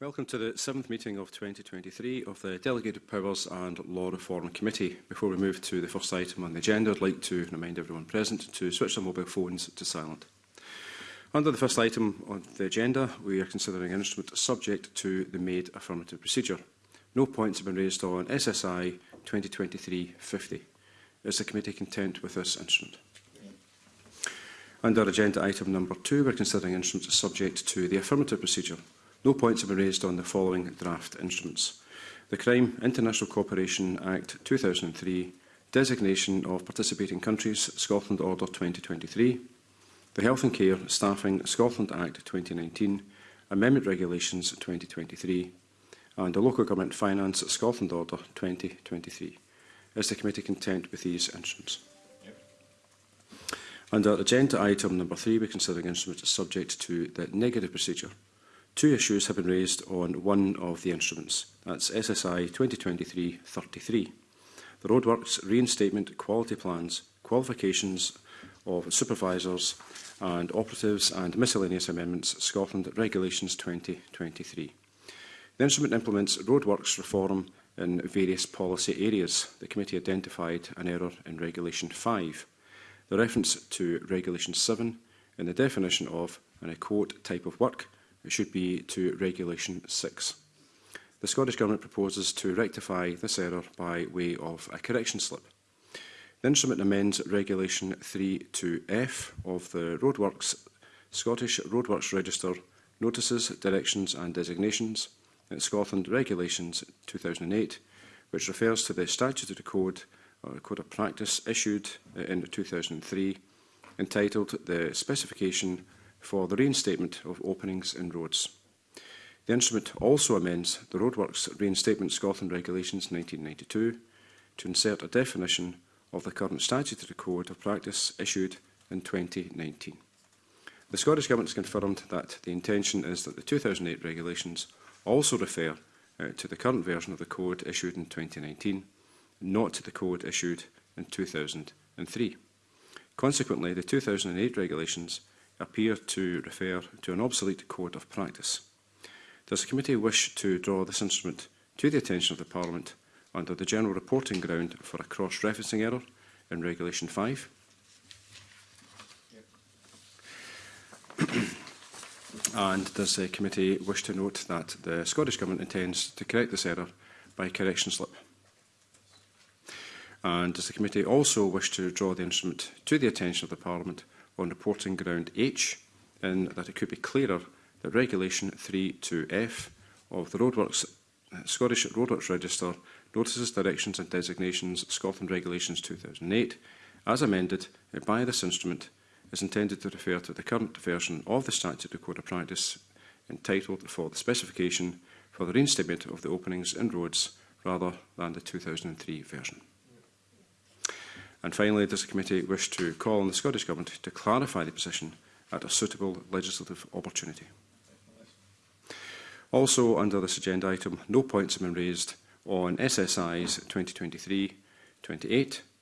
Welcome to the seventh meeting of 2023 of the Delegated Powers and Law Reform Committee. Before we move to the first item on the agenda, I'd like to remind everyone present to switch their mobile phones to silent. Under the first item on the agenda, we are considering an instrument subject to the made affirmative procedure. No points have been raised on SSI 2023-50. Is the committee content with this instrument? Under agenda item number two, we're considering instruments subject to the affirmative procedure no points have been raised on the following draft instruments. The Crime International Cooperation Act 2003, designation of participating countries, Scotland Order 2023, the Health and Care Staffing Scotland Act 2019, Amendment Regulations 2023, and the Local Government Finance Scotland Order 2023. Is the committee content with these instruments? Under agenda item number three, we're considering instruments subject to the negative procedure Two issues have been raised on one of the instruments, that's SSI 2023-33. The roadworks reinstatement quality plans, qualifications of supervisors and operatives and miscellaneous amendments Scotland Regulations 2023. The instrument implements roadworks reform in various policy areas. The committee identified an error in Regulation 5. The reference to Regulation 7 in the definition of, and I quote, type of work it should be to Regulation 6. The Scottish Government proposes to rectify this error by way of a correction slip. The instrument amends Regulation 32F of the Roadworks Scottish Roadworks Register Notices, Directions and Designations in Scotland Regulations 2008, which refers to the statutory code or uh, code of practice issued in 2003 entitled the specification for the reinstatement of openings in roads. The instrument also amends the Roadworks Reinstatement Scotland Regulations 1992 to insert a definition of the current statutory code of practice issued in 2019. The Scottish Government has confirmed that the intention is that the 2008 regulations also refer uh, to the current version of the code issued in 2019, not to the code issued in 2003. Consequently, the 2008 regulations appear to refer to an obsolete code of practice. Does the committee wish to draw this instrument to the attention of the Parliament under the general reporting ground for a cross-referencing error in Regulation 5? and does the committee wish to note that the Scottish Government intends to correct this error by correction slip? And does the committee also wish to draw the instrument to the attention of the Parliament on reporting ground H in that it could be clearer that Regulation 32F of the Roadworks, uh, Scottish Roadworks Register notices, directions and designations Scotland Regulations 2008 as amended uh, by this instrument is intended to refer to the current version of the of code of practice entitled for the specification for the reinstatement of the openings in roads rather than the 2003 version. And finally, does the committee wish to call on the Scottish Government to clarify the position at a suitable legislative opportunity? Also under this agenda item, no points have been raised on SSIs 2023, 28,